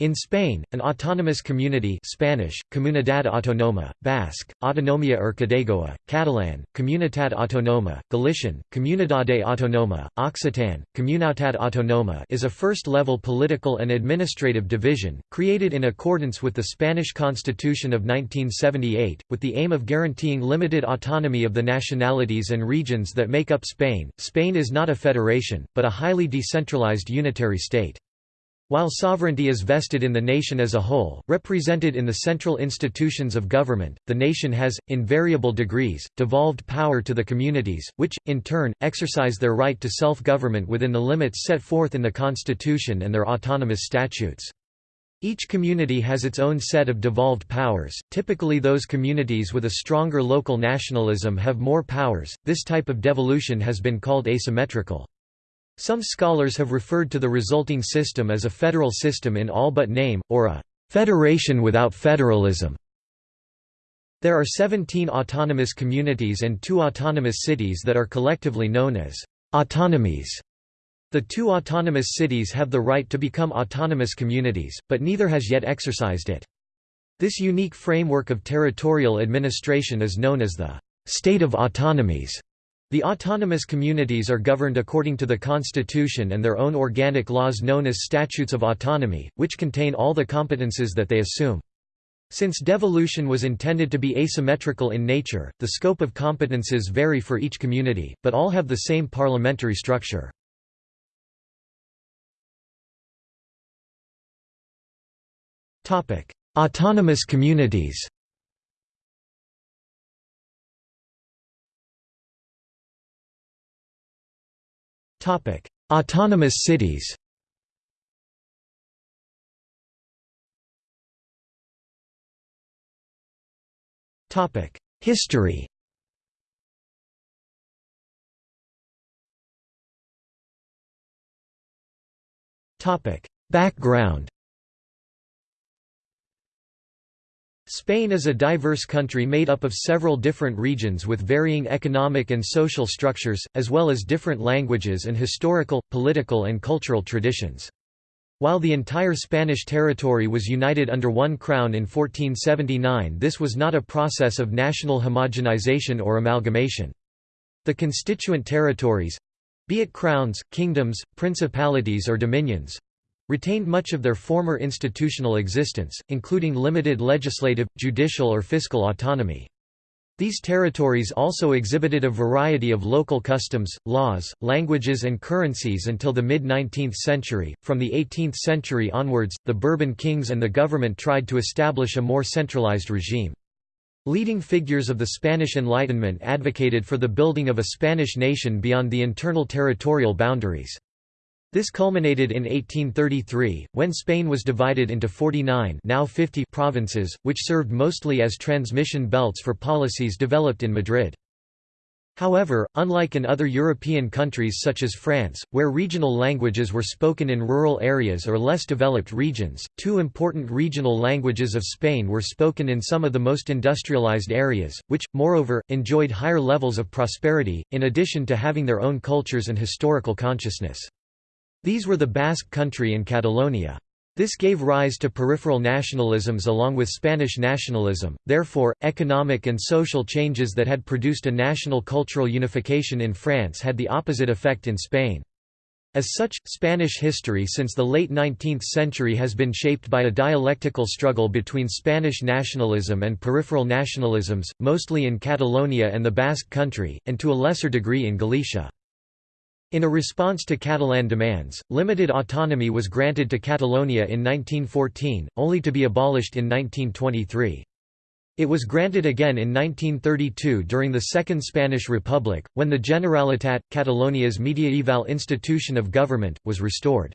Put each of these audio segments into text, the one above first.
In Spain, an autonomous community Spanish, Comunidad Autónoma, Basque, Autonomia Erkidegoa, Catalan, Comunitat Autónoma, Galician, Comunidade Autónoma, Occitan, Comunitat Autónoma is a first-level political and administrative division, created in accordance with the Spanish Constitution of 1978, with the aim of guaranteeing limited autonomy of the nationalities and regions that make up Spain. Spain is not a federation, but a highly decentralized unitary state. While sovereignty is vested in the nation as a whole, represented in the central institutions of government, the nation has, in variable degrees, devolved power to the communities, which, in turn, exercise their right to self-government within the limits set forth in the constitution and their autonomous statutes. Each community has its own set of devolved powers, typically those communities with a stronger local nationalism have more powers, this type of devolution has been called asymmetrical. Some scholars have referred to the resulting system as a federal system in all but name, or a «federation without federalism». There are 17 autonomous communities and two autonomous cities that are collectively known as «autonomies». The two autonomous cities have the right to become autonomous communities, but neither has yet exercised it. This unique framework of territorial administration is known as the «state of autonomies». The autonomous communities are governed according to the constitution and their own organic laws known as statutes of autonomy, which contain all the competences that they assume. Since devolution was intended to be asymmetrical in nature, the scope of competences vary for each community, but all have the same parliamentary structure. Autonomous communities Autonomous cities. History. Background Spain is a diverse country made up of several different regions with varying economic and social structures, as well as different languages and historical, political and cultural traditions. While the entire Spanish territory was united under one crown in 1479 this was not a process of national homogenization or amalgamation. The constituent territories—be it crowns, kingdoms, principalities or dominions, retained much of their former institutional existence, including limited legislative, judicial or fiscal autonomy. These territories also exhibited a variety of local customs, laws, languages, and currencies until the mid 19th century. From the 18th century onwards, the Bourbon kings and the government tried to establish a more centralized regime. Leading figures of the Spanish Enlightenment advocated for the building of a Spanish nation beyond the internal territorial boundaries. This culminated in 1833, when Spain was divided into 49 now 50 provinces, which served mostly as transmission belts for policies developed in Madrid. However, unlike in other European countries such as France, where regional languages were spoken in rural areas or less developed regions, two important regional languages of Spain were spoken in some of the most industrialized areas, which, moreover, enjoyed higher levels of prosperity, in addition to having their own cultures and historical consciousness. These were the Basque Country and Catalonia. This gave rise to peripheral nationalisms along with Spanish nationalism, therefore, economic and social changes that had produced a national cultural unification in France had the opposite effect in Spain. As such, Spanish history since the late 19th century has been shaped by a dialectical struggle between Spanish nationalism and peripheral nationalisms, mostly in Catalonia and the Basque Country, and to a lesser degree in Galicia. In a response to Catalan demands, limited autonomy was granted to Catalonia in 1914, only to be abolished in 1923. It was granted again in 1932 during the Second Spanish Republic, when the Generalitat, Catalonia's mediaeval institution of government, was restored.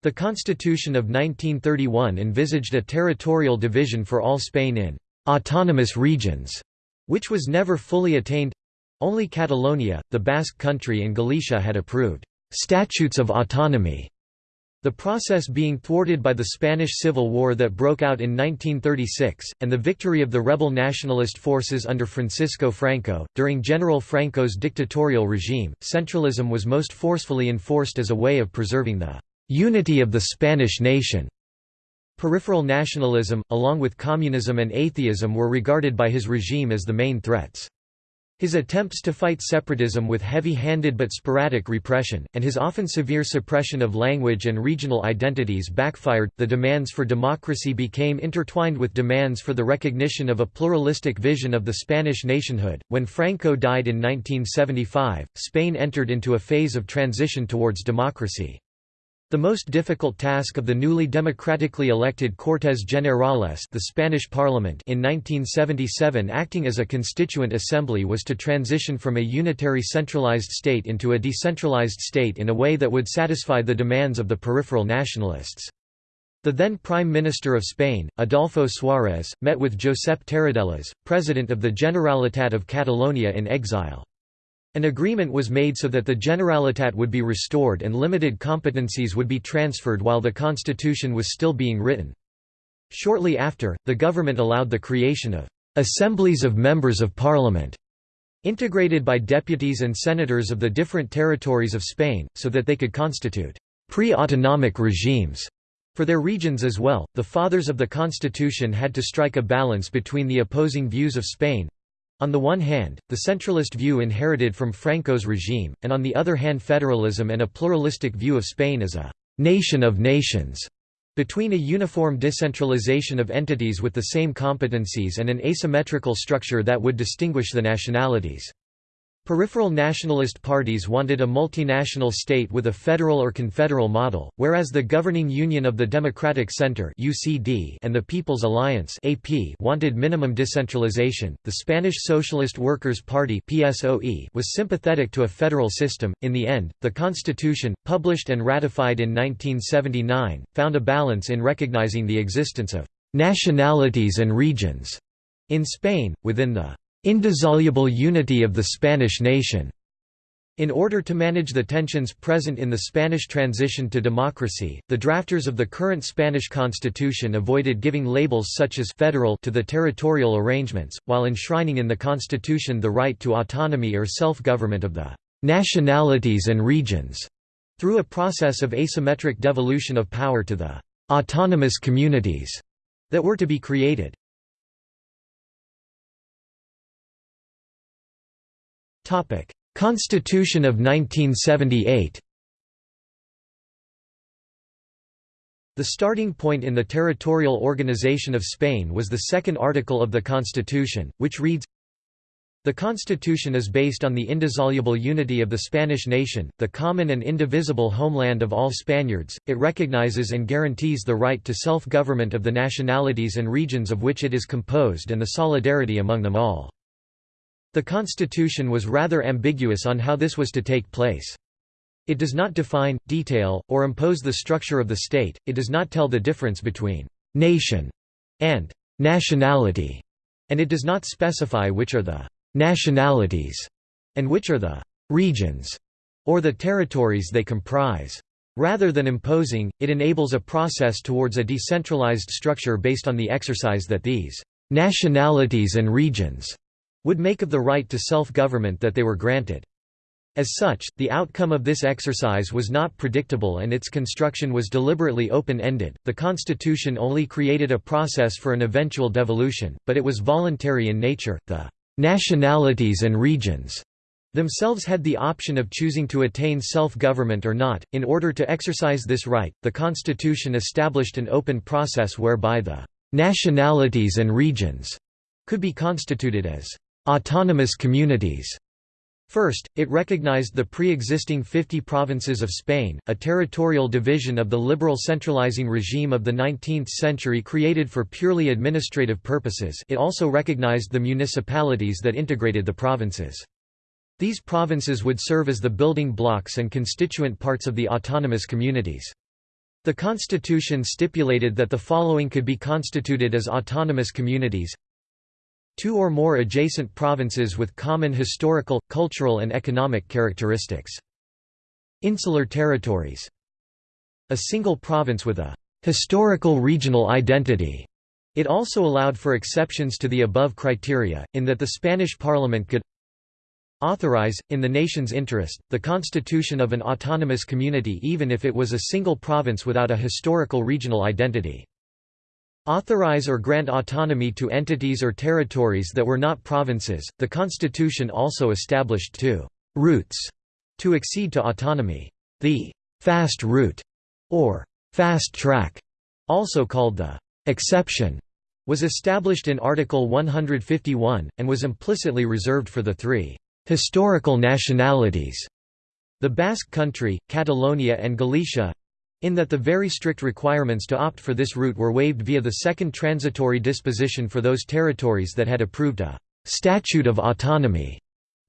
The Constitution of 1931 envisaged a territorial division for all Spain in «autonomous regions», which was never fully attained only Catalonia, the Basque Country and Galicia had approved «statutes of autonomy», the process being thwarted by the Spanish Civil War that broke out in 1936, and the victory of the rebel nationalist forces under Francisco Franco. During General Franco's dictatorial regime, centralism was most forcefully enforced as a way of preserving the unity of the Spanish nation. Peripheral nationalism, along with communism and atheism were regarded by his regime as the main threats. His attempts to fight separatism with heavy-handed but sporadic repression, and his often severe suppression of language and regional identities backfired. The demands for democracy became intertwined with demands for the recognition of a pluralistic vision of the Spanish nationhood. When Franco died in 1975, Spain entered into a phase of transition towards democracy. The most difficult task of the newly democratically elected Cortes Generales the Spanish parliament in 1977 acting as a constituent assembly was to transition from a unitary centralized state into a decentralized state in a way that would satisfy the demands of the peripheral nationalists. The then Prime Minister of Spain, Adolfo Suárez, met with Josep Tarradellas, president of the Generalitat of Catalonia in exile. An agreement was made so that the Generalitat would be restored and limited competencies would be transferred while the constitution was still being written. Shortly after, the government allowed the creation of «assemblies of members of parliament» integrated by deputies and senators of the different territories of Spain, so that they could constitute pre-autonomic regimes for their regions as well. The fathers of the constitution had to strike a balance between the opposing views of Spain on the one hand, the centralist view inherited from Franco's regime, and on the other hand federalism and a pluralistic view of Spain as a «nation of nations» between a uniform decentralization of entities with the same competencies and an asymmetrical structure that would distinguish the nationalities. Peripheral nationalist parties wanted a multinational state with a federal or confederal model, whereas the governing Union of the Democratic Center (UCD) and the People's Alliance (AP) wanted minimum decentralization. The Spanish Socialist Workers' Party (PSOE) was sympathetic to a federal system. In the end, the constitution, published and ratified in 1979, found a balance in recognizing the existence of nationalities and regions in Spain within the indissoluble unity of the Spanish nation. In order to manage the tensions present in the Spanish transition to democracy, the drafters of the current Spanish constitution avoided giving labels such as «federal» to the territorial arrangements, while enshrining in the constitution the right to autonomy or self-government of the «nationalities and regions» through a process of asymmetric devolution of power to the «autonomous communities» that were to be created. Constitution of 1978 The starting point in the territorial organization of Spain was the second article of the Constitution, which reads, The Constitution is based on the indissoluble unity of the Spanish nation, the common and indivisible homeland of all Spaniards, it recognizes and guarantees the right to self-government of the nationalities and regions of which it is composed and the solidarity among them all. The constitution was rather ambiguous on how this was to take place. It does not define, detail, or impose the structure of the state, it does not tell the difference between «nation» and «nationality», and it does not specify which are the «nationalities» and which are the «regions» or the territories they comprise. Rather than imposing, it enables a process towards a decentralized structure based on the exercise that these «nationalities and regions» would make of the right to self-government that they were granted. As such, the outcome of this exercise was not predictable and its construction was deliberately open-ended. The constitution only created a process for an eventual devolution, but it was voluntary in nature. The nationalities and regions themselves had the option of choosing to attain self-government or not. In order to exercise this right, the constitution established an open process whereby the nationalities and regions could be constituted as Autonomous communities First, it recognized the pre-existing 50 provinces of Spain, a territorial division of the liberal centralizing regime of the 19th century created for purely administrative purposes it also recognized the municipalities that integrated the provinces. These provinces would serve as the building blocks and constituent parts of the autonomous communities. The constitution stipulated that the following could be constituted as autonomous communities Two or more adjacent provinces with common historical, cultural and economic characteristics. Insular territories. A single province with a «historical regional identity». It also allowed for exceptions to the above criteria, in that the Spanish parliament could authorize, in the nation's interest, the constitution of an autonomous community even if it was a single province without a historical regional identity. Authorize or grant autonomy to entities or territories that were not provinces. The constitution also established two routes to accede to autonomy. The fast route or fast track, also called the exception, was established in Article 151, and was implicitly reserved for the three historical nationalities the Basque Country, Catalonia and Galicia in that the very strict requirements to opt for this route were waived via the second transitory disposition for those territories that had approved a «statute of autonomy»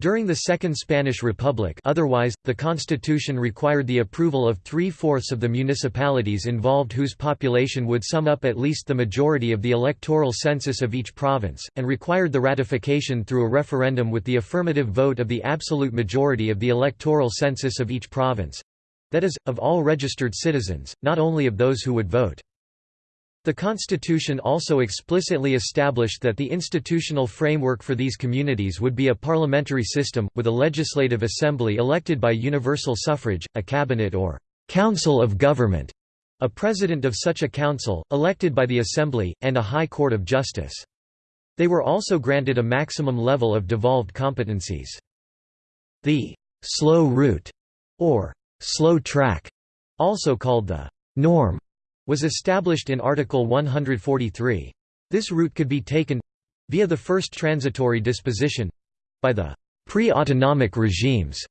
During the Second Spanish Republic. Otherwise, the constitution required the approval of three-fourths of the municipalities involved whose population would sum up at least the majority of the electoral census of each province, and required the ratification through a referendum with the affirmative vote of the absolute majority of the electoral census of each province—that is, of all registered citizens, not only of those who would vote. The Constitution also explicitly established that the institutional framework for these communities would be a parliamentary system, with a legislative assembly elected by universal suffrage, a cabinet or «council of government», a president of such a council, elected by the assembly, and a high court of justice. They were also granted a maximum level of devolved competencies. The «slow route» or «slow track», also called the «norm», was established in Article 143. This route could be taken—via the first transitory disposition—by the pre-autonomic regimes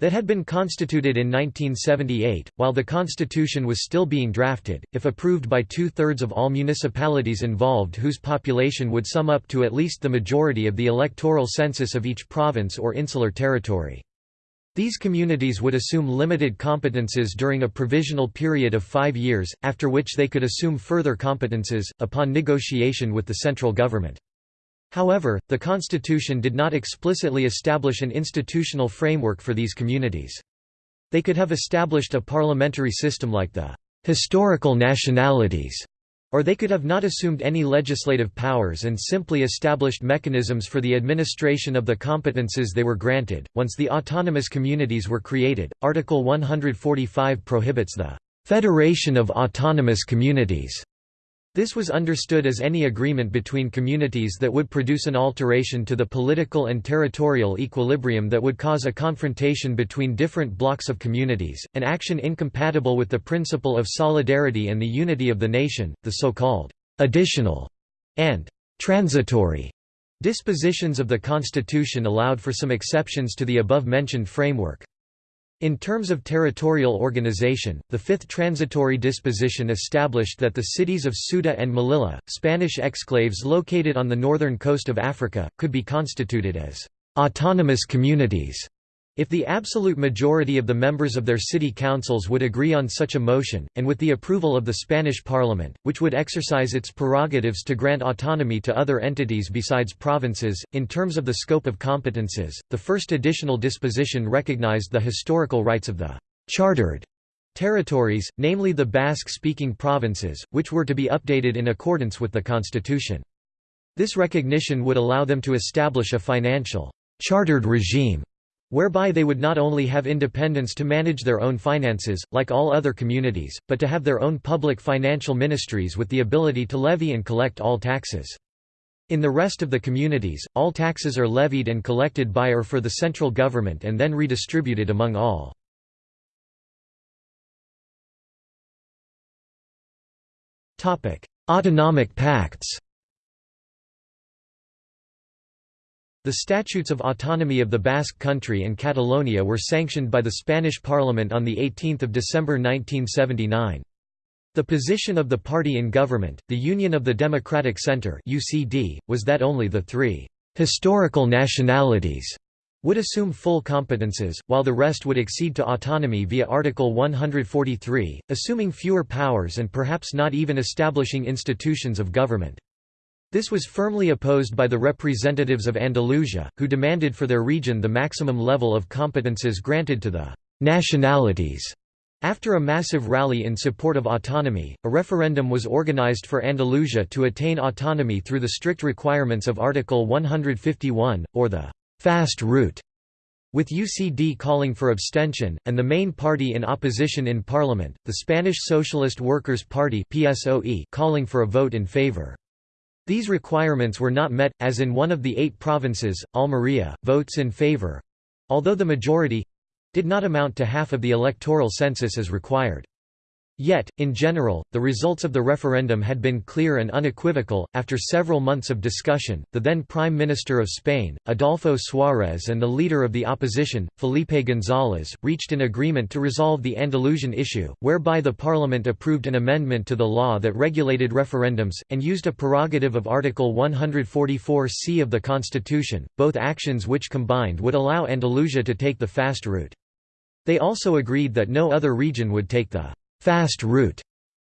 that had been constituted in 1978, while the constitution was still being drafted, if approved by two-thirds of all municipalities involved whose population would sum up to at least the majority of the electoral census of each province or insular territory. These communities would assume limited competences during a provisional period of five years, after which they could assume further competences, upon negotiation with the central government. However, the constitution did not explicitly establish an institutional framework for these communities. They could have established a parliamentary system like the «historical nationalities» Or they could have not assumed any legislative powers and simply established mechanisms for the administration of the competences they were granted. Once the autonomous communities were created, Article 145 prohibits the Federation of Autonomous Communities this was understood as any agreement between communities that would produce an alteration to the political and territorial equilibrium that would cause a confrontation between different blocks of communities, an action incompatible with the principle of solidarity and the unity of the nation, the so-called additional and transitory dispositions of the Constitution allowed for some exceptions to the above-mentioned framework. In terms of territorial organization, the Fifth Transitory Disposition established that the cities of Ceuta and Melilla, Spanish exclaves located on the northern coast of Africa, could be constituted as «autonomous communities» If the absolute majority of the members of their city councils would agree on such a motion, and with the approval of the Spanish Parliament, which would exercise its prerogatives to grant autonomy to other entities besides provinces, in terms of the scope of competences, the first additional disposition recognized the historical rights of the «chartered» territories, namely the Basque-speaking provinces, which were to be updated in accordance with the constitution. This recognition would allow them to establish a financial «chartered regime» whereby they would not only have independence to manage their own finances, like all other communities, but to have their own public financial ministries with the ability to levy and collect all taxes. In the rest of the communities, all taxes are levied and collected by or for the central government and then redistributed among all. Autonomic pacts The Statutes of Autonomy of the Basque Country and Catalonia were sanctioned by the Spanish Parliament on 18 December 1979. The position of the party in government, the Union of the Democratic Centre (UCD), was that only the three historical nationalities would assume full competences, while the rest would accede to autonomy via Article 143, assuming fewer powers and perhaps not even establishing institutions of government. This was firmly opposed by the representatives of Andalusia, who demanded for their region the maximum level of competences granted to the «nationalities». After a massive rally in support of autonomy, a referendum was organized for Andalusia to attain autonomy through the strict requirements of Article 151, or the «fast route». With UCD calling for abstention, and the main party in opposition in parliament, the Spanish Socialist Workers' Party calling for a vote in favor. These requirements were not met, as in one of the eight provinces, Almería, votes in favor—although the majority—did not amount to half of the electoral census as required. Yet, in general, the results of the referendum had been clear and unequivocal. After several months of discussion, the then Prime Minister of Spain, Adolfo Suárez, and the leader of the opposition, Felipe González, reached an agreement to resolve the Andalusian issue, whereby the Parliament approved an amendment to the law that regulated referendums, and used a prerogative of Article 144c of the Constitution, both actions which combined would allow Andalusia to take the fast route. They also agreed that no other region would take the fast route,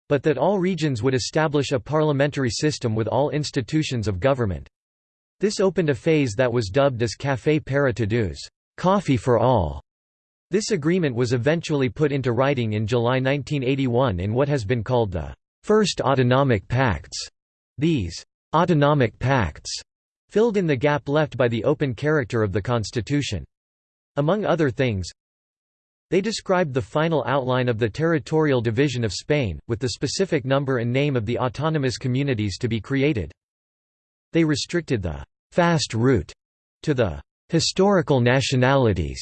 but that all regions would establish a parliamentary system with all institutions of government. This opened a phase that was dubbed as Café para Todos coffee for all". This agreement was eventually put into writing in July 1981 in what has been called the First Autonomic Pacts. These «autonomic pacts» filled in the gap left by the open character of the constitution. Among other things, they described the final outline of the territorial division of Spain, with the specific number and name of the autonomous communities to be created. They restricted the «fast route» to the «historical nationalities»,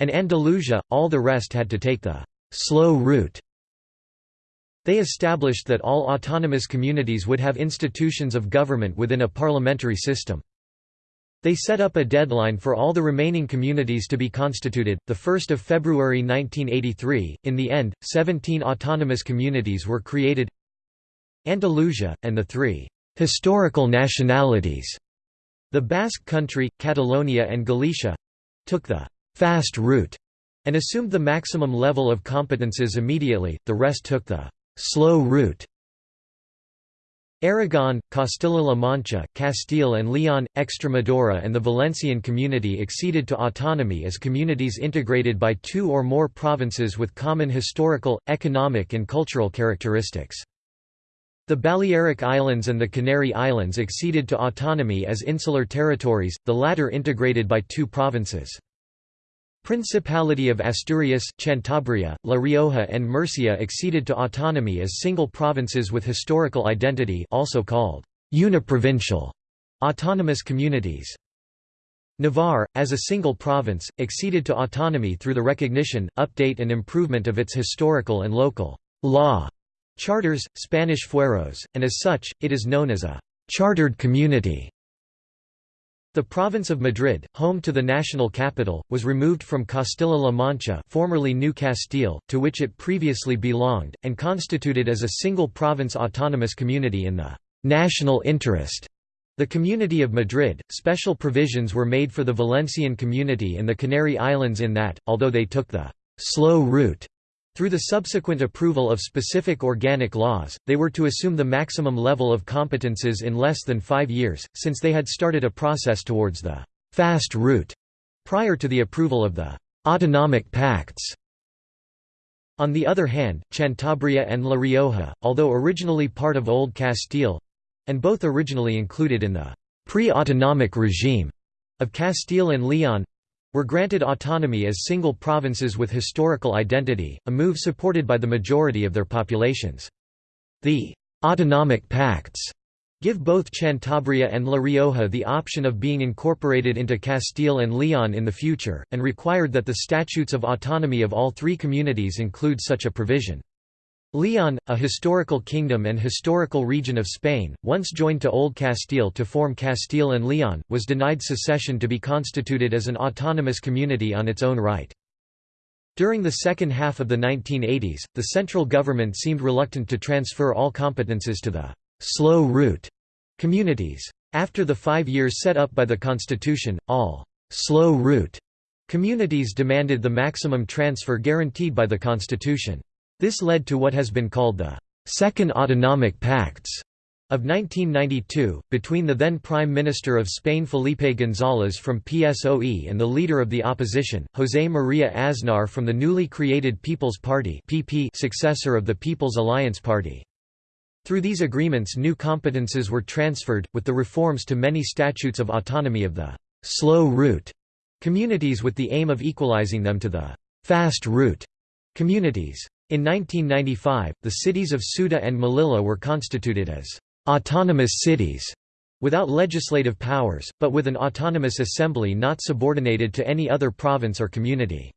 and Andalusia, all the rest had to take the «slow route». They established that all autonomous communities would have institutions of government within a parliamentary system. They set up a deadline for all the remaining communities to be constituted, 1 February 1983. In the end, 17 autonomous communities were created Andalusia, and the three historical nationalities, the Basque Country, Catalonia and Galicia took the fast route and assumed the maximum level of competences immediately, the rest took the slow route. Aragon, Castilla-La Mancha, Castile and Leon, Extremadura and the Valencian community acceded to autonomy as communities integrated by two or more provinces with common historical, economic and cultural characteristics. The Balearic Islands and the Canary Islands acceded to autonomy as insular territories, the latter integrated by two provinces. Principality of Asturias, Cantabria, La Rioja and Murcia acceded to autonomy as single provinces with historical identity also called uniprovincial autonomous communities. Navarre, as a single province, acceded to autonomy through the recognition, update and improvement of its historical and local law charters, Spanish fueros, and as such, it is known as a chartered community. The province of Madrid, home to the national capital, was removed from Castilla-La Mancha formerly New Castile, to which it previously belonged, and constituted as a single province autonomous community in the «national interest». The Community of Madrid, special provisions were made for the Valencian community and the Canary Islands in that, although they took the «slow route» Through the subsequent approval of specific organic laws, they were to assume the maximum level of competences in less than five years, since they had started a process towards the «fast route» prior to the approval of the «autonomic pacts». On the other hand, Cantabria and La Rioja, although originally part of Old Castile—and both originally included in the pre-autonomic regime of Castile and Leon, were granted autonomy as single provinces with historical identity, a move supported by the majority of their populations. The «autonomic pacts» give both Cantabria and La Rioja the option of being incorporated into Castile and Leon in the future, and required that the statutes of autonomy of all three communities include such a provision. Leon, a historical kingdom and historical region of Spain, once joined to Old Castile to form Castile and Leon, was denied secession to be constituted as an autonomous community on its own right. During the second half of the 1980s, the central government seemed reluctant to transfer all competences to the «slow route» communities. After the five years set up by the constitution, all «slow route» communities demanded the maximum transfer guaranteed by the constitution. This led to what has been called the Second Autonomic Pacts of 1992, between the then Prime Minister of Spain Felipe González from PSOE and the leader of the opposition, José María Aznar from the newly created People's Party PP successor of the People's Alliance Party. Through these agreements new competences were transferred, with the reforms to many statutes of autonomy of the «slow route» communities with the aim of equalizing them to the fast route communities. In 1995, the cities of Ceuta and Melilla were constituted as autonomous cities without legislative powers, but with an autonomous assembly not subordinated to any other province or community.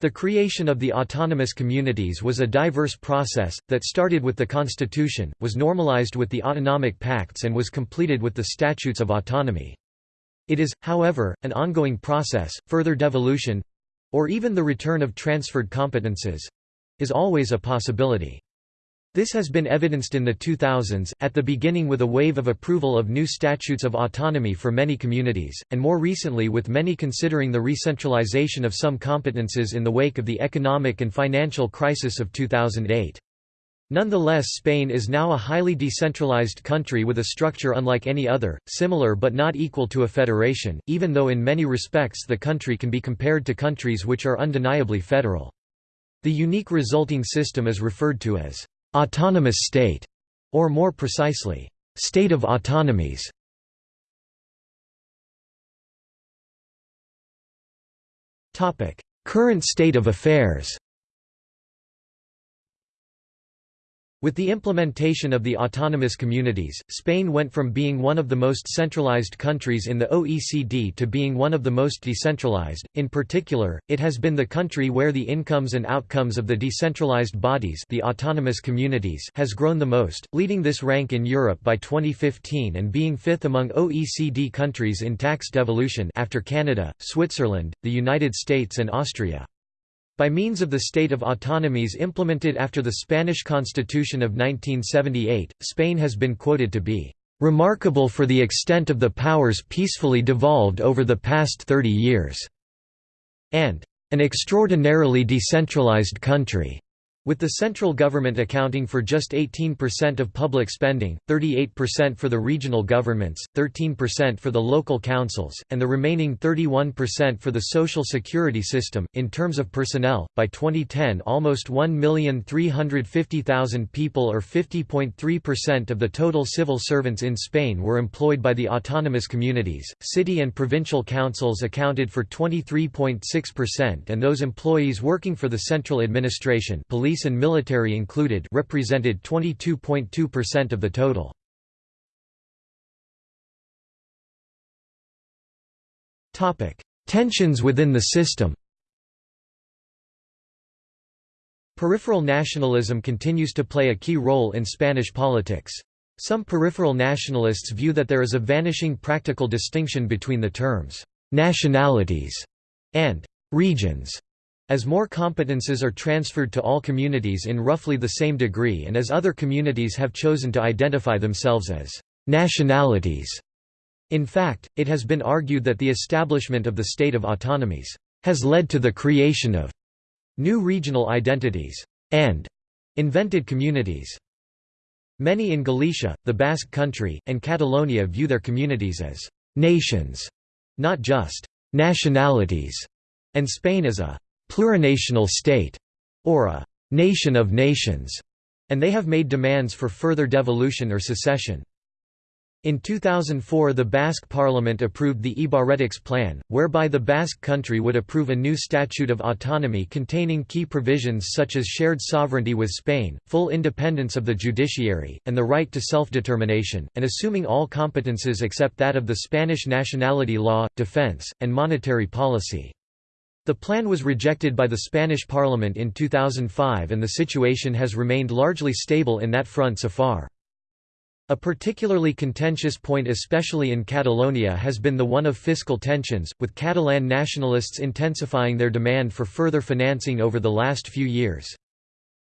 The creation of the autonomous communities was a diverse process, that started with the constitution, was normalized with the autonomic pacts and was completed with the statutes of autonomy. It is, however, an ongoing process, further devolution—or even the return of transferred competences, is always a possibility. This has been evidenced in the 2000s, at the beginning with a wave of approval of new statutes of autonomy for many communities, and more recently with many considering the re-centralization of some competences in the wake of the economic and financial crisis of 2008. Nonetheless Spain is now a highly decentralized country with a structure unlike any other, similar but not equal to a federation, even though in many respects the country can be compared to countries which are undeniably federal. The unique resulting system is referred to as autonomous state, or more precisely, state of autonomies. Current state of affairs With the implementation of the autonomous communities, Spain went from being one of the most centralized countries in the OECD to being one of the most decentralized. In particular, it has been the country where the incomes and outcomes of the decentralized bodies, the autonomous communities, has grown the most, leading this rank in Europe by 2015 and being fifth among OECD countries in tax devolution after Canada, Switzerland, the United States and Austria. By means of the state of autonomies implemented after the Spanish Constitution of 1978, Spain has been quoted to be "...remarkable for the extent of the powers peacefully devolved over the past 30 years," and "...an extraordinarily decentralized country." With the central government accounting for just 18% of public spending, 38% for the regional governments, 13% for the local councils, and the remaining 31% for the social security system. In terms of personnel, by 2010 almost 1,350,000 people or 50.3% of the total civil servants in Spain were employed by the autonomous communities. City and provincial councils accounted for 23.6% and those employees working for the central administration police police and military included represented 22.2% of the total. Tensions within the system Peripheral nationalism continues to play a key role in Spanish politics. Some peripheral nationalists view that there is a vanishing practical distinction between the terms «nationalities» and «regions» As more competences are transferred to all communities in roughly the same degree and as other communities have chosen to identify themselves as nationalities. In fact, it has been argued that the establishment of the state of autonomies has led to the creation of new regional identities and invented communities. Many in Galicia, the Basque Country, and Catalonia view their communities as nations, not just nationalities, and Spain as a plurinational state, or a nation of nations, and they have made demands for further devolution or secession. In 2004 the Basque Parliament approved the Ibarretxe Plan, whereby the Basque country would approve a new statute of autonomy containing key provisions such as shared sovereignty with Spain, full independence of the judiciary, and the right to self-determination, and assuming all competences except that of the Spanish nationality law, defense, and monetary policy. The plan was rejected by the Spanish parliament in 2005 and the situation has remained largely stable in that front so far. A particularly contentious point especially in Catalonia has been the one of fiscal tensions, with Catalan nationalists intensifying their demand for further financing over the last few years.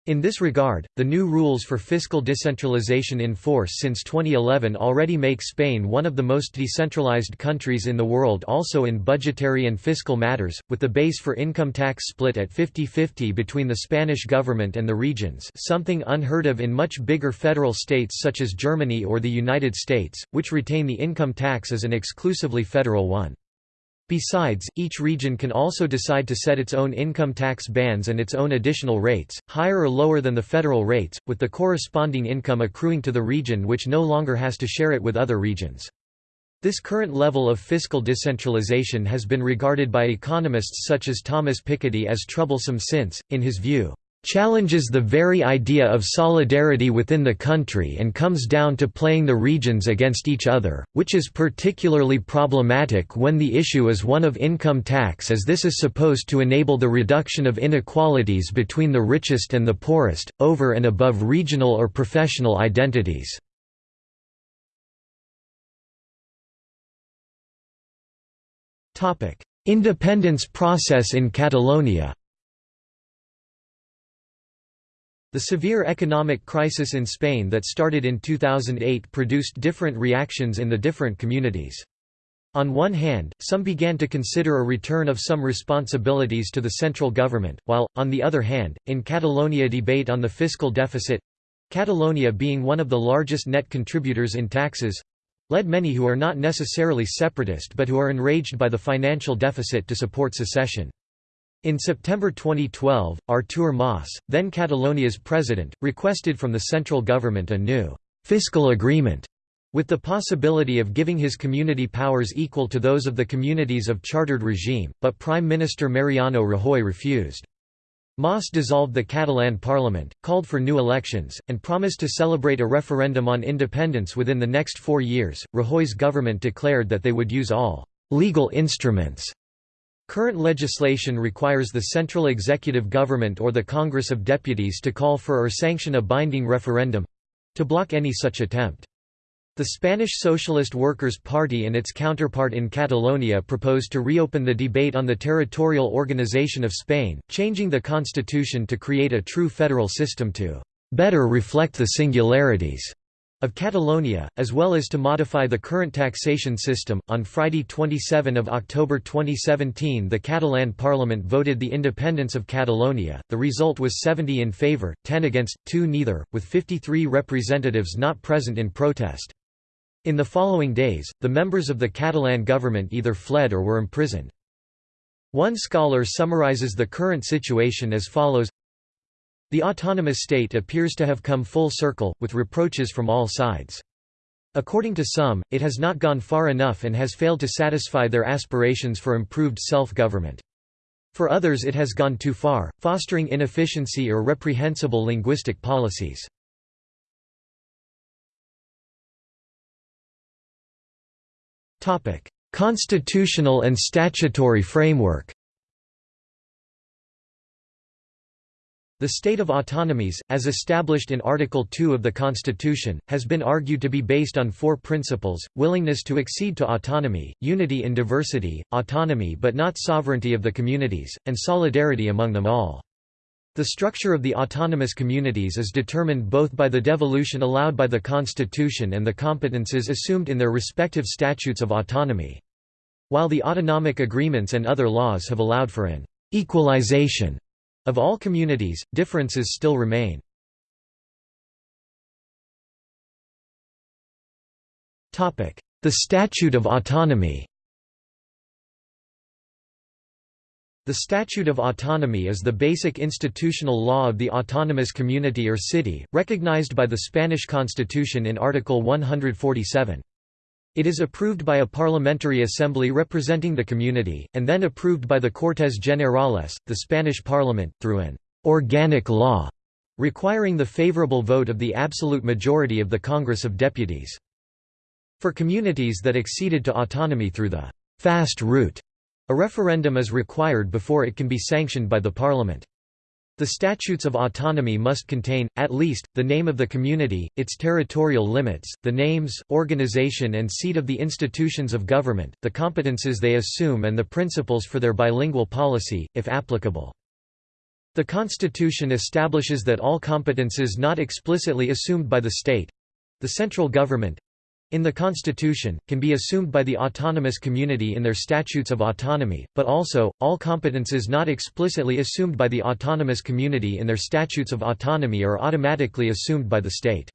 In this regard, the new rules for fiscal decentralization in force since 2011 already make Spain one of the most decentralized countries in the world also in budgetary and fiscal matters, with the base for income tax split at 50-50 between the Spanish government and the regions something unheard of in much bigger federal states such as Germany or the United States, which retain the income tax as an exclusively federal one. Besides, each region can also decide to set its own income tax bands and its own additional rates, higher or lower than the federal rates, with the corresponding income accruing to the region which no longer has to share it with other regions. This current level of fiscal decentralization has been regarded by economists such as Thomas Piketty as troublesome since, in his view, challenges the very idea of solidarity within the country and comes down to playing the regions against each other, which is particularly problematic when the issue is one of income tax as this is supposed to enable the reduction of inequalities between the richest and the poorest, over and above regional or professional identities. Independence process in Catalonia The severe economic crisis in Spain that started in 2008 produced different reactions in the different communities. On one hand, some began to consider a return of some responsibilities to the central government, while, on the other hand, in Catalonia debate on the fiscal deficit—Catalonia being one of the largest net contributors in taxes, led many who are not necessarily separatist but who are enraged by the financial deficit to support secession. In September 2012, Artur Mas, then Catalonia's president, requested from the central government a new «fiscal agreement» with the possibility of giving his community powers equal to those of the communities of chartered regime, but Prime Minister Mariano Rajoy refused. Mas dissolved the Catalan parliament, called for new elections, and promised to celebrate a referendum on independence within the next four years. Rajoy's government declared that they would use all legal instruments. Current legislation requires the central executive government or the Congress of Deputies to call for or sanction a binding referendum to block any such attempt. The Spanish Socialist Workers' Party and its counterpart in Catalonia proposed to reopen the debate on the territorial organization of Spain, changing the constitution to create a true federal system to better reflect the singularities of Catalonia, as well as to modify the current taxation system. On Friday 27 October 2017 the Catalan parliament voted the independence of Catalonia, the result was 70 in favour, 10 against, 2 neither, with 53 representatives not present in protest. In the following days, the members of the Catalan government either fled or were imprisoned. One scholar summarizes the current situation as follows The autonomous state appears to have come full circle, with reproaches from all sides. According to some, it has not gone far enough and has failed to satisfy their aspirations for improved self-government. For others it has gone too far, fostering inefficiency or reprehensible linguistic policies. Constitutional and statutory framework. The state of autonomies, as established in Article 2 of the Constitution, has been argued to be based on four principles, willingness to accede to autonomy, unity in diversity, autonomy but not sovereignty of the communities, and solidarity among them all. The structure of the autonomous communities is determined both by the devolution allowed by the Constitution and the competences assumed in their respective statutes of autonomy. While the autonomic agreements and other laws have allowed for an «equalization» of all communities, differences still remain. The Statute of Autonomy The Statute of Autonomy is the basic institutional law of the autonomous community or city, recognized by the Spanish Constitution in Article 147. It is approved by a parliamentary assembly representing the community, and then approved by the Cortes Generales, the Spanish parliament, through an «organic law» requiring the favorable vote of the absolute majority of the Congress of Deputies. For communities that acceded to autonomy through the «fast route», a referendum is required before it can be sanctioned by the parliament. The statutes of autonomy must contain, at least, the name of the community, its territorial limits, the names, organization and seat of the institutions of government, the competences they assume and the principles for their bilingual policy, if applicable. The Constitution establishes that all competences not explicitly assumed by the state—the central government, in the Constitution, can be assumed by the autonomous community in their statutes of autonomy, but also, all competences not explicitly assumed by the autonomous community in their statutes of autonomy are automatically assumed by the state.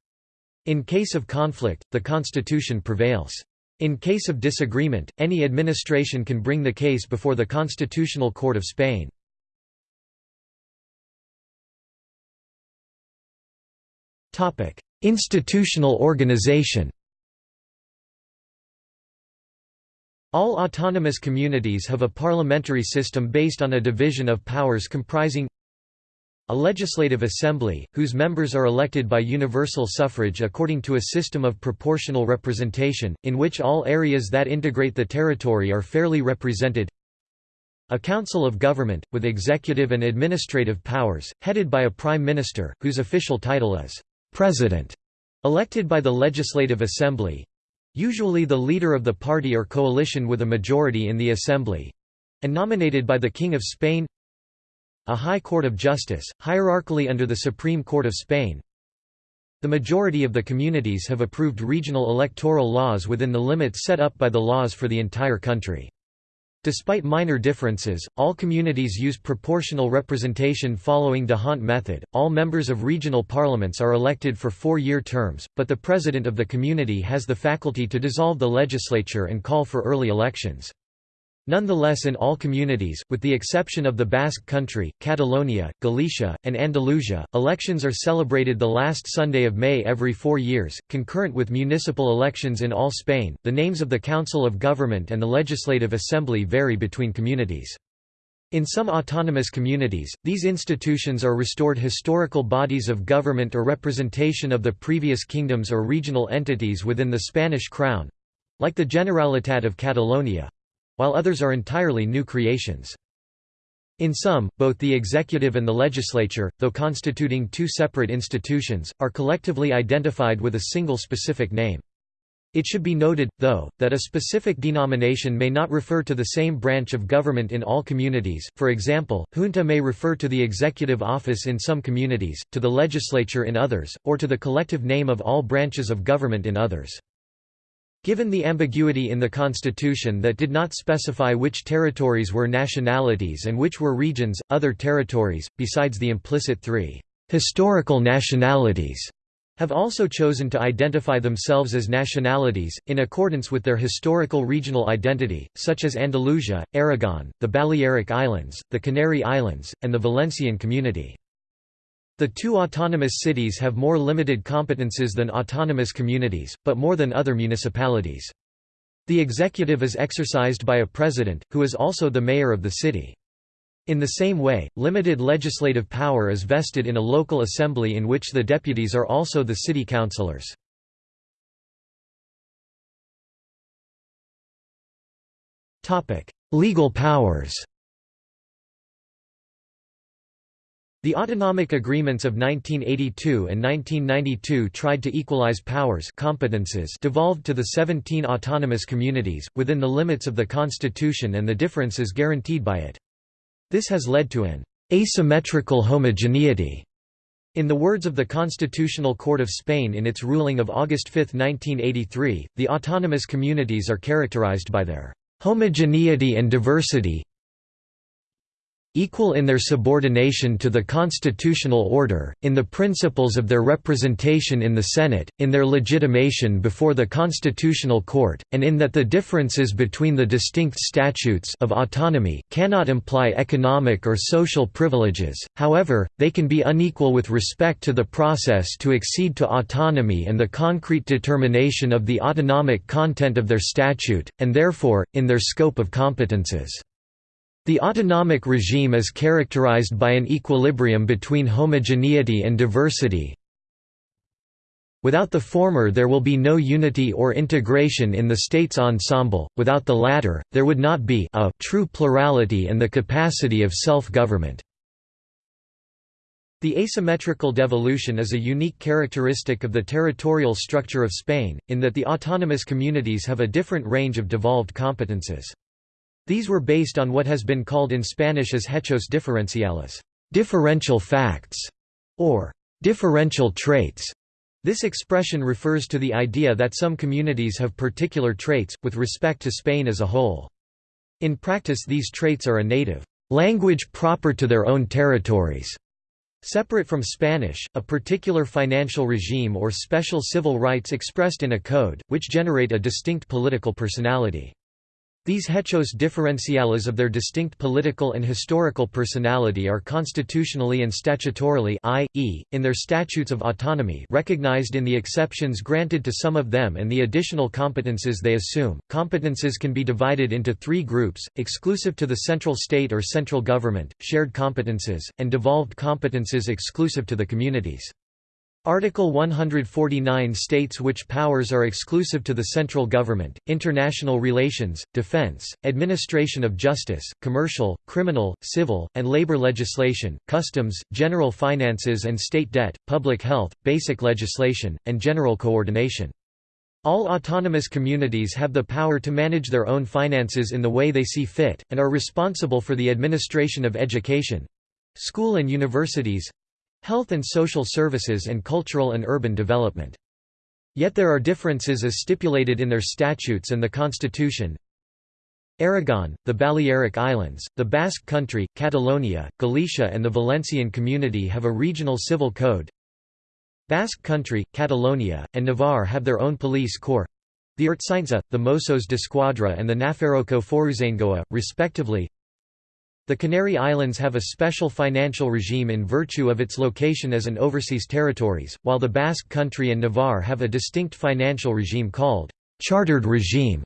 In case of conflict, the Constitution prevails. In case of disagreement, any administration can bring the case before the Constitutional Court of Spain. Institutional organization All autonomous communities have a parliamentary system based on a division of powers comprising a legislative assembly, whose members are elected by universal suffrage according to a system of proportional representation, in which all areas that integrate the territory are fairly represented. A council of government, with executive and administrative powers, headed by a prime minister, whose official title is «president», elected by the Legislative Assembly—usually the leader of the party or coalition with a majority in the Assembly—and nominated by the King of Spain a High Court of Justice, hierarchically under the Supreme Court of Spain. The majority of the communities have approved regional electoral laws within the limits set up by the laws for the entire country. Despite minor differences, all communities use proportional representation following D'Hondt method. All members of regional parliaments are elected for four year terms, but the president of the community has the faculty to dissolve the legislature and call for early elections. Nonetheless in all communities, with the exception of the Basque Country, Catalonia, Galicia, and Andalusia, elections are celebrated the last Sunday of May every four years, concurrent with municipal elections in all Spain. The names of the Council of Government and the Legislative Assembly vary between communities. In some autonomous communities, these institutions are restored historical bodies of government or representation of the previous kingdoms or regional entities within the Spanish crown—like the Generalitat of Catalonia, while others are entirely new creations. In some, both the executive and the legislature, though constituting two separate institutions, are collectively identified with a single specific name. It should be noted, though, that a specific denomination may not refer to the same branch of government in all communities, for example, junta may refer to the executive office in some communities, to the legislature in others, or to the collective name of all branches of government in others. Given the ambiguity in the constitution that did not specify which territories were nationalities and which were regions, other territories, besides the implicit three historical nationalities, have also chosen to identify themselves as nationalities, in accordance with their historical regional identity, such as Andalusia, Aragon, the Balearic Islands, the Canary Islands, and the Valencian Community. The two autonomous cities have more limited competences than autonomous communities, but more than other municipalities. The executive is exercised by a president, who is also the mayor of the city. In the same way, limited legislative power is vested in a local assembly in which the deputies are also the city councillors. Legal powers The autonomic agreements of 1982 and 1992 tried to equalize powers competences devolved to the 17 autonomous communities, within the limits of the constitution and the differences guaranteed by it. This has led to an asymmetrical homogeneity in the words of the Constitutional Court of Spain in its ruling of August 5, 1983, the autonomous communities are characterized by their homogeneity and diversity equal in their subordination to the constitutional order, in the principles of their representation in the Senate, in their legitimation before the Constitutional Court, and in that the differences between the distinct statutes of autonomy cannot imply economic or social privileges, however, they can be unequal with respect to the process to accede to autonomy and the concrete determination of the autonomic content of their statute, and therefore, in their scope of competences. The autonomic regime is characterized by an equilibrium between homogeneity and diversity. Without the former there will be no unity or integration in the state's ensemble, without the latter, there would not be a true plurality and the capacity of self-government. The asymmetrical devolution is a unique characteristic of the territorial structure of Spain, in that the autonomous communities have a different range of devolved competences. These were based on what has been called in Spanish as hechos diferenciales differential facts", or differential traits. This expression refers to the idea that some communities have particular traits, with respect to Spain as a whole. In practice these traits are a native language proper to their own territories, separate from Spanish, a particular financial regime or special civil rights expressed in a code, which generate a distinct political personality. These hechos diferenciales of their distinct political and historical personality are constitutionally and statutorily i.e., in their statutes of autonomy recognized in the exceptions granted to some of them and the additional competences they assume. Competences can be divided into three groups, exclusive to the central state or central government, shared competences, and devolved competences exclusive to the communities. Article 149 states which powers are exclusive to the central government, international relations, defense, administration of justice, commercial, criminal, civil, and labor legislation, customs, general finances and state debt, public health, basic legislation, and general coordination. All autonomous communities have the power to manage their own finances in the way they see fit, and are responsible for the administration of education—school and universities, health and social services and cultural and urban development. Yet there are differences as stipulated in their statutes and the constitution. Aragon, the Balearic Islands, the Basque Country, Catalonia, Galicia and the Valencian Community have a regional civil code. Basque Country, Catalonia, and Navarre have their own police corps—the Ertzaintza, the Mossos d'Esquadra and the Nafarroako Foruzaingoa, respectively. The Canary Islands have a special financial regime in virtue of its location as an overseas territories, while the Basque Country and Navarre have a distinct financial regime called chartered regime.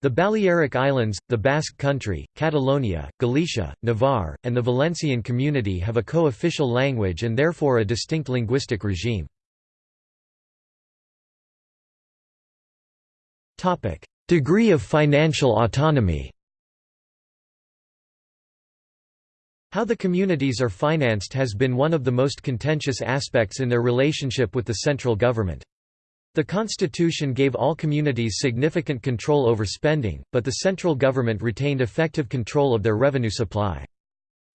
The Balearic Islands, the Basque Country, Catalonia, Galicia, Navarre, and the Valencian Community have a co-official language and therefore a distinct linguistic regime. Degree of financial autonomy How the communities are financed has been one of the most contentious aspects in their relationship with the central government. The constitution gave all communities significant control over spending, but the central government retained effective control of their revenue supply.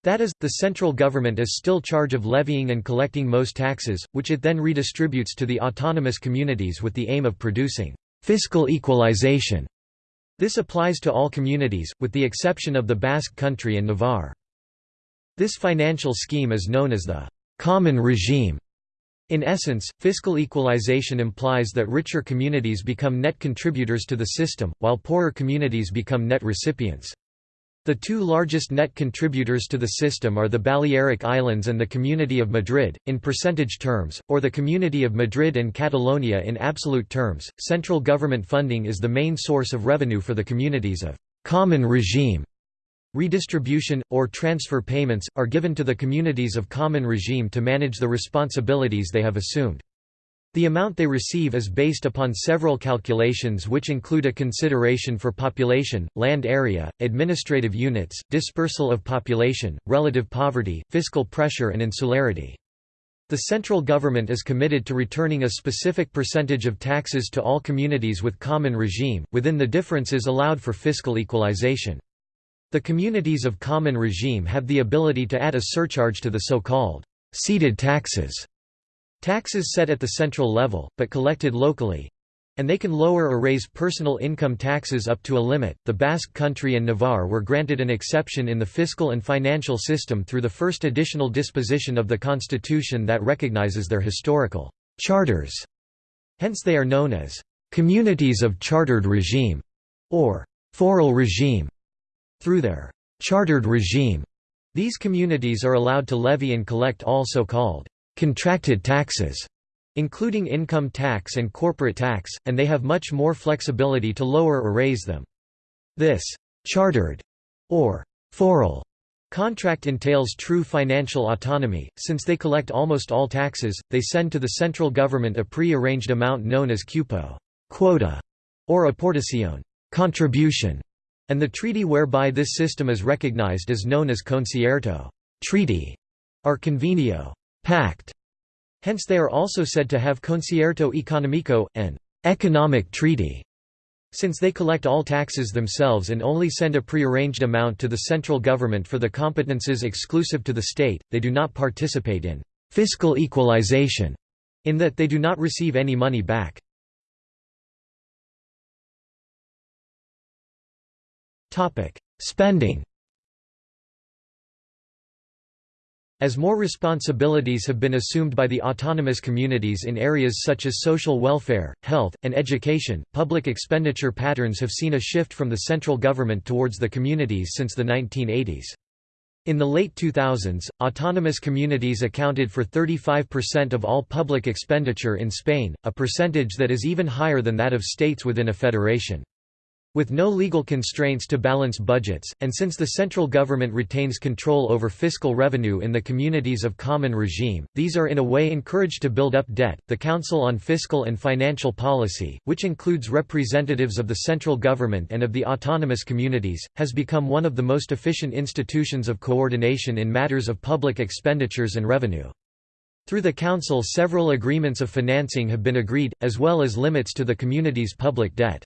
That is, the central government is still charge of levying and collecting most taxes, which it then redistributes to the autonomous communities with the aim of producing fiscal equalization. This applies to all communities, with the exception of the Basque Country and Navarre. This financial scheme is known as the common regime. In essence, fiscal equalization implies that richer communities become net contributors to the system, while poorer communities become net recipients. The two largest net contributors to the system are the Balearic Islands and the Community of Madrid, in percentage terms, or the Community of Madrid and Catalonia in absolute terms. Central government funding is the main source of revenue for the communities of common regime. Redistribution, or transfer payments, are given to the communities of common regime to manage the responsibilities they have assumed. The amount they receive is based upon several calculations which include a consideration for population, land area, administrative units, dispersal of population, relative poverty, fiscal pressure and insularity. The central government is committed to returning a specific percentage of taxes to all communities with common regime, within the differences allowed for fiscal equalization. The communities of common regime have the ability to add a surcharge to the so-called ceded taxes, taxes set at the central level, but collected locally, and they can lower or raise personal income taxes up to a limit. The Basque Country and Navarre were granted an exception in the fiscal and financial system through the first additional disposition of the constitution that recognizes their historical charters. Hence they are known as communities of chartered regime or foral regime. Through their chartered regime, these communities are allowed to levy and collect all so-called contracted taxes, including income tax and corporate tax, and they have much more flexibility to lower or raise them. This chartered or foral contract entails true financial autonomy, since they collect almost all taxes, they send to the central government a pre-arranged amount known as cupo quota, or aportacion contribution, and the treaty whereby this system is recognized is known as concierto treaty, or convenio pact. Hence they are also said to have concierto economico, an economic treaty. Since they collect all taxes themselves and only send a prearranged amount to the central government for the competences exclusive to the state, they do not participate in fiscal equalization, in that they do not receive any money back. Spending. As more responsibilities have been assumed by the autonomous communities in areas such as social welfare, health, and education, public expenditure patterns have seen a shift from the central government towards the communities since the 1980s. In the late 2000s, autonomous communities accounted for 35% of all public expenditure in Spain, a percentage that is even higher than that of states within a federation. With no legal constraints to balance budgets, and since the central government retains control over fiscal revenue in the communities of common regime, these are in a way encouraged to build up debt. The Council on Fiscal and Financial Policy, which includes representatives of the central government and of the autonomous communities, has become one of the most efficient institutions of coordination in matters of public expenditures and revenue. Through the Council, several agreements of financing have been agreed, as well as limits to the community's public debt.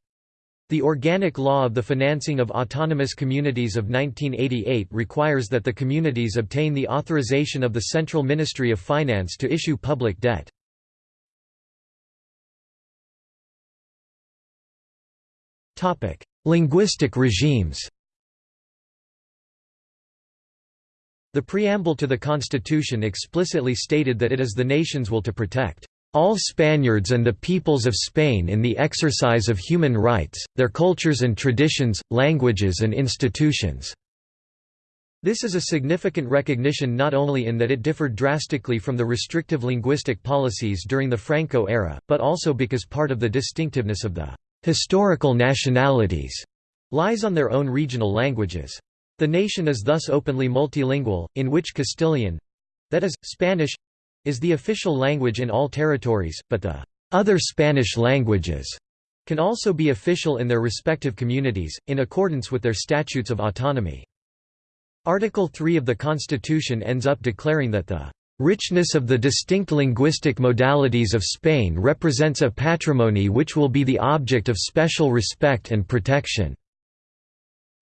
The Organic Law of the Financing of Autonomous Communities of 1988 requires that the communities obtain the authorization of the Central Ministry of Finance to issue public debt. Linguistic regimes The preamble to the Constitution explicitly stated that it is the nation's will to protect all Spaniards and the peoples of Spain in the exercise of human rights, their cultures and traditions, languages and institutions." This is a significant recognition not only in that it differed drastically from the restrictive linguistic policies during the Franco era, but also because part of the distinctiveness of the «historical nationalities» lies on their own regional languages. The nation is thus openly multilingual, in which Castilian—that is, Spanish, is the official language in all territories, but the other Spanish languages can also be official in their respective communities, in accordance with their statutes of autonomy. Article 3 of the Constitution ends up declaring that the richness of the distinct linguistic modalities of Spain represents a patrimony which will be the object of special respect and protection.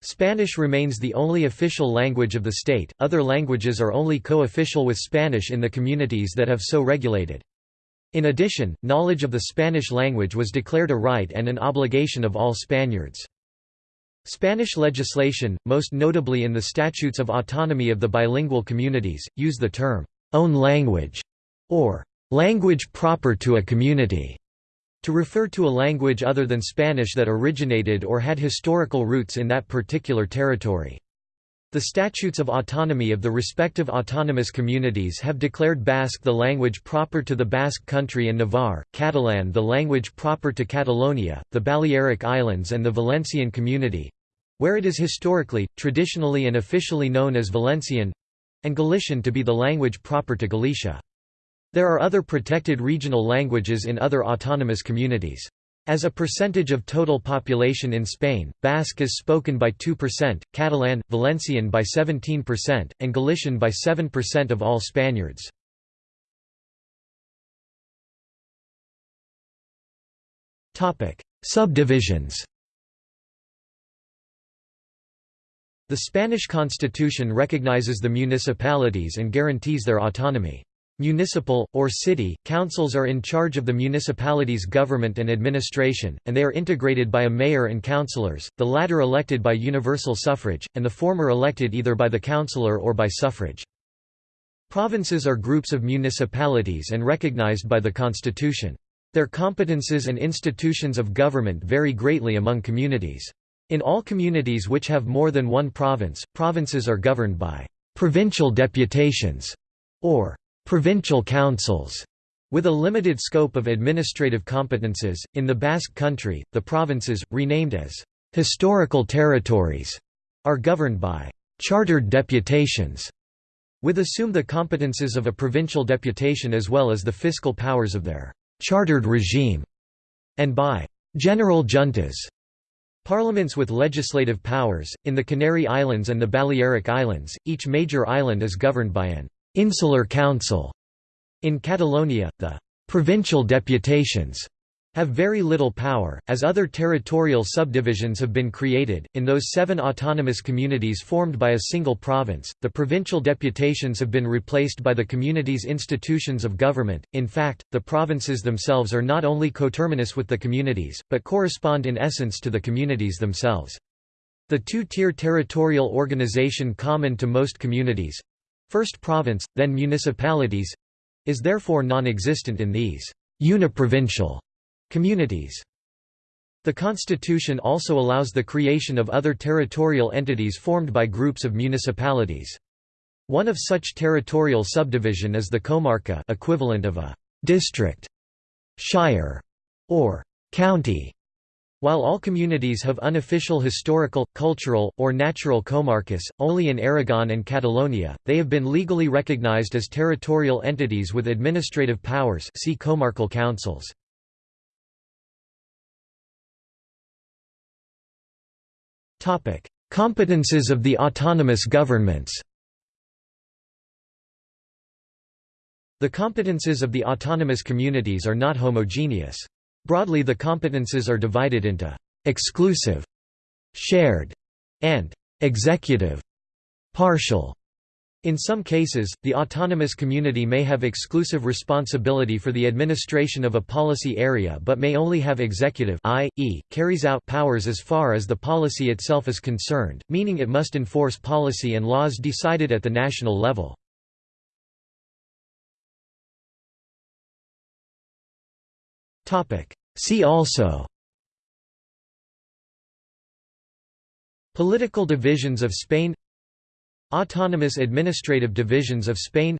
Spanish remains the only official language of the state, other languages are only co-official with Spanish in the communities that have so regulated. In addition, knowledge of the Spanish language was declared a right and an obligation of all Spaniards. Spanish legislation, most notably in the Statutes of Autonomy of the bilingual communities, use the term, own language, or language proper to a community to refer to a language other than Spanish that originated or had historical roots in that particular territory. The statutes of autonomy of the respective autonomous communities have declared Basque the language proper to the Basque country and Navarre, Catalan the language proper to Catalonia, the Balearic Islands and the Valencian community—where it is historically, traditionally and officially known as Valencian—and Galician to be the language proper to Galicia. There are other protected regional languages in other autonomous communities. As a percentage of total population in Spain, Basque is spoken by 2%, Catalan, Valencian by 17%, and Galician by 7% of all Spaniards. Subdivisions The Spanish constitution recognizes the municipalities and guarantees their autonomy. Municipal, or city, councils are in charge of the municipality's government and administration, and they are integrated by a mayor and councillors, the latter elected by universal suffrage, and the former elected either by the councillor or by suffrage. Provinces are groups of municipalities and recognized by the constitution. Their competences and institutions of government vary greatly among communities. In all communities which have more than one province, provinces are governed by «provincial deputations» or provincial councils with a limited scope of administrative competences. In the Basque Country, the provinces, renamed as historical territories, are governed by chartered deputations, with assume the competences of a provincial deputation as well as the fiscal powers of their chartered regime, and by general juntas. Parliaments with legislative powers, in the Canary Islands and the Balearic Islands, each major island is governed by an Insular Council. In Catalonia, the provincial deputations have very little power, as other territorial subdivisions have been created. In those seven autonomous communities formed by a single province, the provincial deputations have been replaced by the community's institutions of government. In fact, the provinces themselves are not only coterminous with the communities, but correspond in essence to the communities themselves. The two tier territorial organization common to most communities first province, then municipalities is therefore non-existent in these uniprovincial communities. The constitution also allows the creation of other territorial entities formed by groups of municipalities. One of such territorial subdivision is the comarca equivalent of a district, shire, or county. While all communities have unofficial historical, cultural, or natural comarcas, only in Aragon and Catalonia, they have been legally recognized as territorial entities with administrative powers see comarcal councils. Competences of the autonomous governments The competences of the autonomous communities are not homogeneous. Broadly the competences are divided into «exclusive», «shared» and «executive», «partial». In some cases, the autonomous community may have exclusive responsibility for the administration of a policy area but may only have executive i.e., carries out powers as far as the policy itself is concerned, meaning it must enforce policy and laws decided at the national level. See also Political divisions of Spain Autonomous administrative divisions of Spain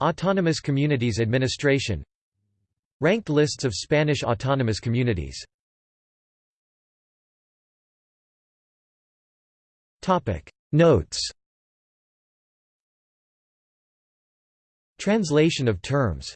Autonomous Communities Administration Ranked lists of Spanish autonomous communities Notes Translation of terms